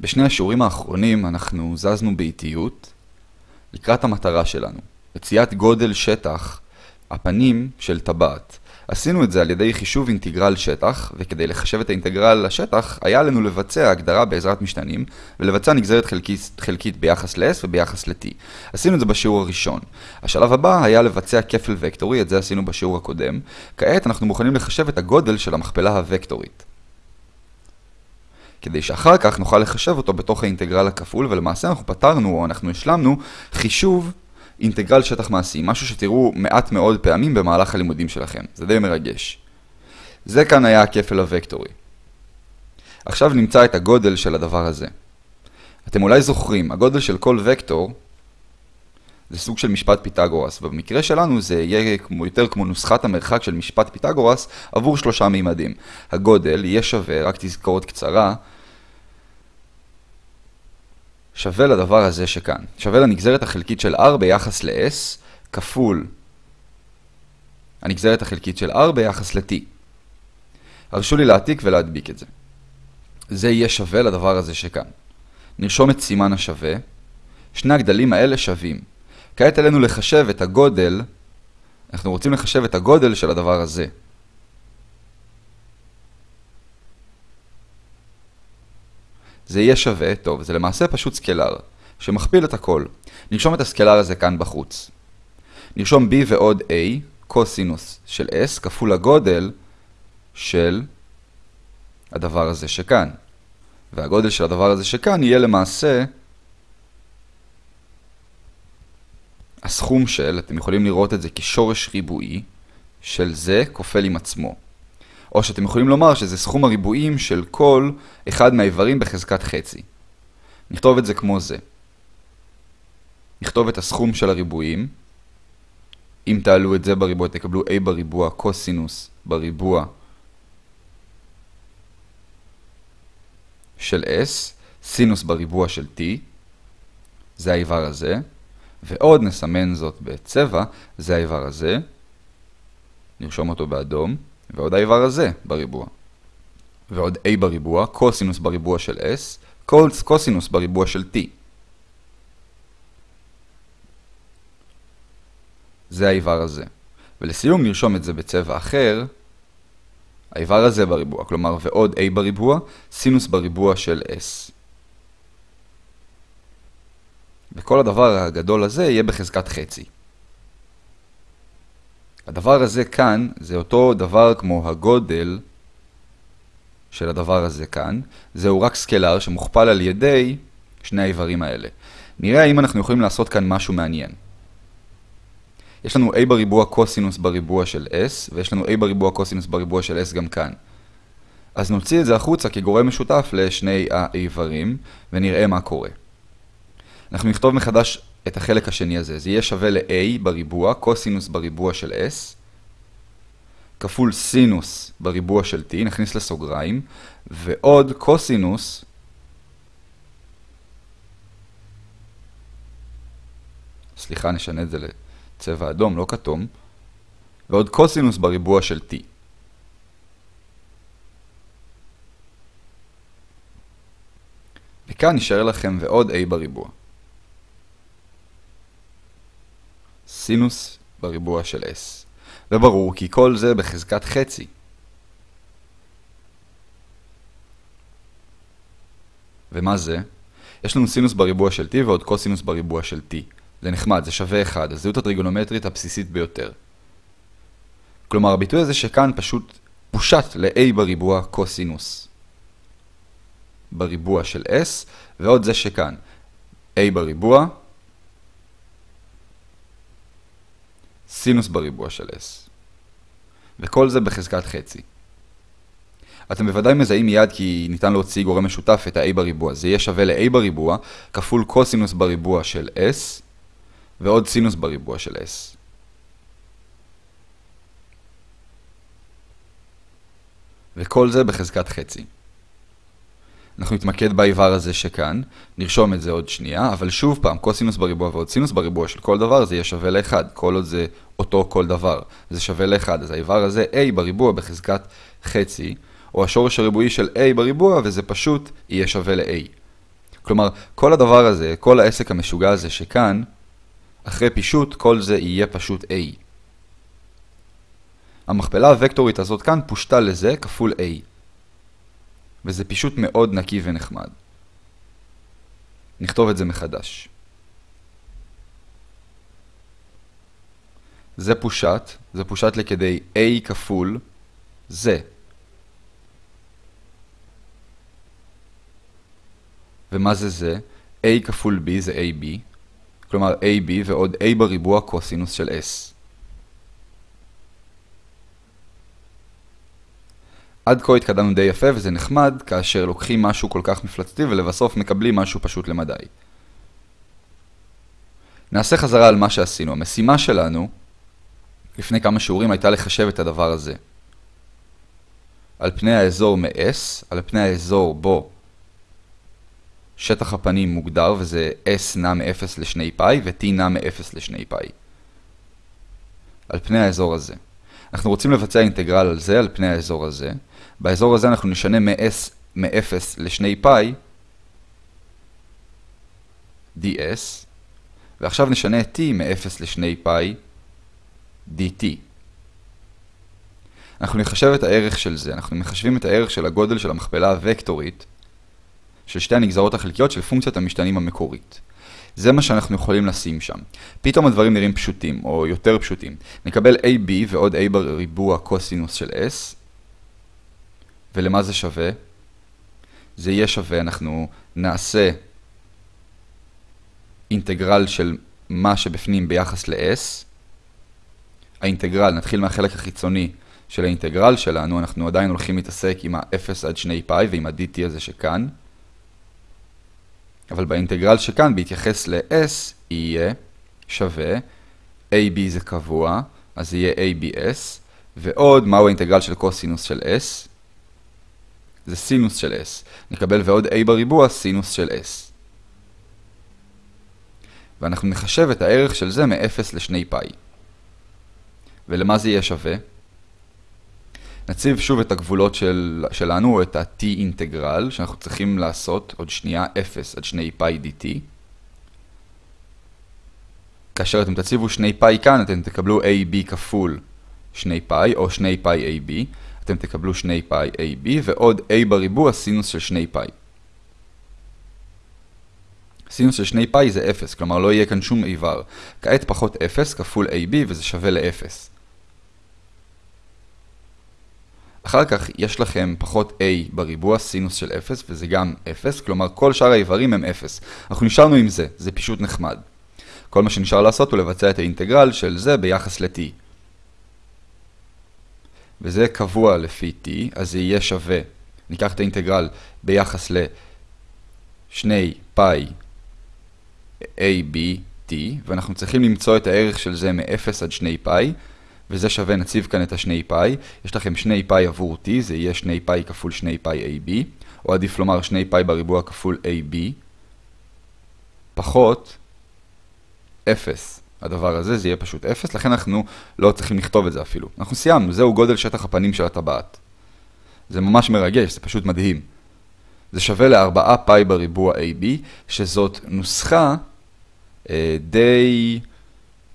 בשני השיעורים האחרונים אנחנו זזנו באיטיות לקראת המטרה שלנו, מציאת גודל שטח הפנים של טבעת. עשינו את זה על ידי חישוב אינטגרל שטח, וכדי לחשב את האינטגרל לשטח, היה לנו לבצע הגדרה בעזרת משתנים, ולבצע נגזרת חלקית, חלקית ביחס ל-S וביחס ל-T. עשינו את זה בשיעור הראשון. השלב הבא היה לבצע כפל וקטורי, את זה עשינו בשיעור הקודם. כעת אנחנו מוכנים לחשב את הגודל של המכפלה הוקטורית. כדי שאחר כך נוכל לחשב אותו בתוך האינטגרל הכפול, ולמעשה אנחנו פתרנו, או אנחנו השלמנו, חישוב אינטגרל שטח מעשי, משהו שתראו מעט מאוד פעמים במהלך הלימודים שלכם. זה די מרגש. זה כאן היה הכפל הוקטורי. עכשיו נמצא את הגודל של הדבר הזה. אתם אולי זוכרים, הגודל של כל וקטור זה סוג של משפט פיתגורס, ובמקרה שלנו זה יהיה כמו, יותר כמו נוסחת המרחק של משפט פיתגורס עבור שלושה מימדים. הגודל יהיה שווה, רק תזכורת קצרה, שווה לדבר הזה שכאן. שווה לנגזרת החלקית של r ביחס ל-s כפול הנגזרת החלקית של r ביחס ל-t. הרשו לי להעתיק ולהדביק את זה. זה יהיה שווה לדבר הזה שכאן. נרשום את סימן השווה. שני הגדלים האלה שווים. כעת עלינו לחשב את הגודל, אנחנו רוצים לחשב את הגודל של הדבר הזה. זה יהיה שווה, טוב, זה למעשה פשוט סקלר, שמכפיל את הכל. נרשום את הסקלר הזה כאן בחוץ. נרשום b ועוד a, קוסינוס של s, כפול הגודל של הדבר הזה שכאן. והגודל של הדבר הזה שכאן יהיה למעשה הסכום של, אתם יכולים לראות את זה כשורש ריבועי, של זה כופל עם עצמו. או שאתם יכולים לומר שזה סכום הריבועים של כל אחד מהאיברים בחזקת חצי. נכתוב את זה כמו זה. נכתוב את הסכום של הריבועים. אם תעלו את זה בריבוע, תקבלו a בריבוע קוסינוס בריבוע של s, סינוס בריבוע של t, זה האיבר הזה, ועוד נסמן זאת בצבע, זה האיבר הזה, נרשום אותו באדום. ועוד האיבר הזה בריבוע. ועוד a בריבוע, קוסינוס בריבוע של s, קוסינוס בריבוע של t. זה האיבר הזה. ולסיום נרשום את זה בצבע אחר, האיבר הזה בריבוע, כלומר ועוד a בריבוע, סינוס בריבוע של s. וכל הדבר הגדול הזה יהיה בחזקת חצי. הדבר הזה כאן זה אותו דבר כמו הגודל של הדבר הזה כאן. זהו רק סקלר שמוכפל על ידי שני האיברים האלה. נראה האם אנחנו יכולים לעשות כאן משהו מעניין. יש לנו a בריבוע קוסינוס בריבוע של s, ויש לנו a בריבוע קוסינוס בריבוע של s גם כאן. אז נוציא את זה החוצה כגורם משותף לשני האיברים, ונראה מה קורה. אנחנו נכתוב מחדש את החלק השני הזה. זה יהיה שווה ל-a בריבוע, קוסינוס בריבוע של s, כפול סינוס בריבוע של t, נכניס לסוגריים, ועוד קוסינוס סליחה, נשנה את זה לצבע אדום, לא כתום, ועוד קוסינוס בריבוע של t. וכאן נשאר לכם ועוד a בריבוע. סינוס בריבוע של s. וברור כי כל זה בחזקת חצי. ומה זה? יש לנו סינוס בריבוע של t ועוד קוסינוס בריבוע של t. זה נחמד, זה שווה 1, הזהות הטריגונומטרית הבסיסית ביותר. כלומר, הביטוי הזה שכאן פשוט פושט ל-a בריבוע קוסינוס בריבוע של s, ועוד זה שכאן a בריבוע סינוס בריבוע של s. וכל זה בחזקת חצי. אתם בוודאי מזהים מיד כי ניתן להוציא גורם משותף את ה-a בריבוע. זה יהיה שווה ל-a בריבוע כפול קוסינוס בריבוע של s ועוד סינוס בריבוע של s. וכל זה בחזקת חצי. אנחנו נתמקד באיבר הזה שכאן, נרשום את זה עוד שנייה, אבל שוב פעם, קוסינוס בריבוע ועוד סינוס בריבוע של כל דבר זה יהיה שווה ל-1, כל עוד זה אותו כל דבר, זה שווה ל-1, אז האיבר הזה a בריבוע בחזקת חצי, או השורש הריבועי של a בריבוע, וזה פשוט יהיה שווה ל-a. כלומר, כל הדבר הזה, כל העסק המשוגע הזה שכאן, אחרי פישוט, כל זה יהיה פשוט A. המכפלה הוקטורית הזאת כאן פושטה לזה כפול A. וזה פישוט מאוד נקי ונחמד. נכתוב את זה מחדש. זה פושט, זה פושט לכדי A כפול זה. ומה זה זה? A כפול B זה AB, כלומר AB ועוד A בריבוע קוסינוס של S. עד כה התקדמנו די יפה וזה נחמד כאשר לוקחים משהו כל כך מפלצתי ולבסוף מקבלים משהו פשוט למדי. נעשה חזרה על מה שעשינו. המשימה שלנו לפני כמה שיעורים הייתה לחשב את הדבר הזה. על פני האזור מ-S, על פני האזור בו שטח הפנים מוגדר וזה S נע מ-0 ל-2 פאי ו-T נע מ-0 ל-2 פאי. על פני האזור הזה. אנחנו רוצים לבצע אינטגרל על זה, על פני האזור הזה. באזור הזה אנחנו נשנה מ-S מ-0 ל-2 פאי ds, ועכשיו נשנה t מ-0 ל-2 פאי dt. אנחנו נחשב את הערך של זה, אנחנו מחשבים את הערך של הגודל של המכפלה הוקטורית של שתי הנגזרות החלקיות של פונקציית המשתנים המקורית. זה מה שאנחנו יכולים לשים שם. פתאום הדברים נראים פשוטים, או יותר פשוטים. נקבל AB ועוד A בריבוע קוסינוס של S, ולמה זה שווה? זה יהיה שווה, אנחנו נעשה אינטגרל של מה שבפנים ביחס ל-S. האינטגרל, נתחיל מהחלק החיצוני של האינטגרל שלנו, אנחנו עדיין הולכים להתעסק עם ה-0 עד 2 פאי ועם ה-dt הזה שכאן. אבל באינטגרל שכאן, בהתייחס ל-s, יהיה שווה, ab זה קבוע, אז יהיה abs, ועוד מהו האינטגרל של קוסינוס של s? זה סינוס של s. נקבל ועוד a בריבוע סינוס של s. ואנחנו נחשב את הערך של זה מ-0 ל-2 פאי. ולמה זה יהיה שווה? נציב שוב את הגבולות של, שלנו, את ה-t אינטגרל, שאנחנו צריכים לעשות עוד שנייה 0 עד 2 פאי dt. כאשר אתם תציבו 2 פאי כאן, אתם תקבלו ab כפול 2 פאי, או 2 פאי ab. אתם תקבלו 2 פאי ab, ועוד a בריבוע סינוס של 2 פאי. סינוס של 2 פאי זה 0, כלומר לא יהיה כאן שום איבר. כעת פחות 0 כפול ab וזה שווה ל-0. אחר כך יש לכם פחות a בריבוע סינוס של 0 וזה גם 0, כלומר כל שאר האיברים הם 0. אנחנו נשארנו עם זה, זה פשוט נחמד. כל מה שנשאר לעשות הוא לבצע את האינטגרל של זה ביחס ל-t. וזה קבוע לפי t, אז זה יהיה שווה. ניקח את האינטגרל ביחס ל-2 פאי a, b, t, ואנחנו צריכים למצוא את הערך של זה מ-0 עד 2 פאי, וזה שווה, נציב כאן את השני פאי. יש לכם שני פאי עבור t, זה יהיה שני פאי כפול שני פאי ab, או עדיף לומר שני פאי בריבוע כפול ab, פחות 0. הדבר הזה, זה יהיה פשוט 0, לכן אנחנו לא צריכים לכתוב את זה אפילו. אנחנו סיימנו, זהו גודל שטח הפנים של הטבעת. זה ממש מרגש, זה פשוט מדהים. זה שווה ל-4 פאי בריבוע ab, שזאת נוסחה אה, די...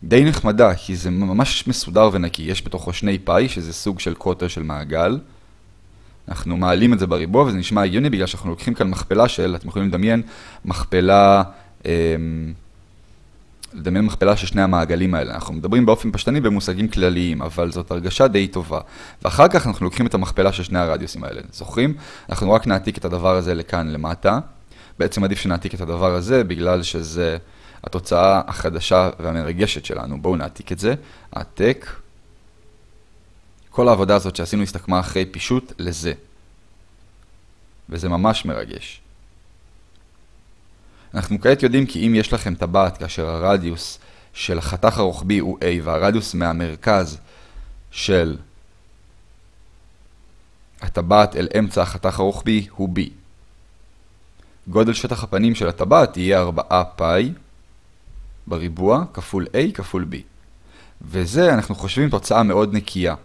די נחמדה, כי זה ממש מסודר ונקי. יש בתוכו שני פאי, שזה סוג של קוטר של מעגל. אנחנו מעלים את זה בריבוע, וזה נשמע הגיוני בגלל שאנחנו לוקחים כאן מכפלה של, אתם יכולים לדמיין, מכפלה, אה, לדמיין מכפלה של שני המעגלים האלה. אנחנו מדברים באופן פשטני במושגים כלליים, אבל זאת הרגשה די טובה. ואחר כך אנחנו לוקחים את המכפלה של שני הרדיוסים האלה. זוכרים? אנחנו רק נעתיק את הדבר הזה לכאן למטה. בעצם עדיף שנעתיק את הדבר הזה, בגלל שזה... התוצאה החדשה והמרגשת שלנו. בואו נעתיק את זה. העתק. כל העבודה הזאת שעשינו הסתכמה אחרי פישוט לזה. וזה ממש מרגש. אנחנו כעת יודעים כי אם יש לכם טבעת כאשר הרדיוס של החתך הרוחבי הוא A והרדיוס מהמרכז של הטבעת אל אמצע החתך הרוחבי הוא B. גודל שטח הפנים של הטבעת יהיה 4 פאי בריבוע כפול a כפול b. וזה אנחנו חושבים תוצאה מאוד נקייה.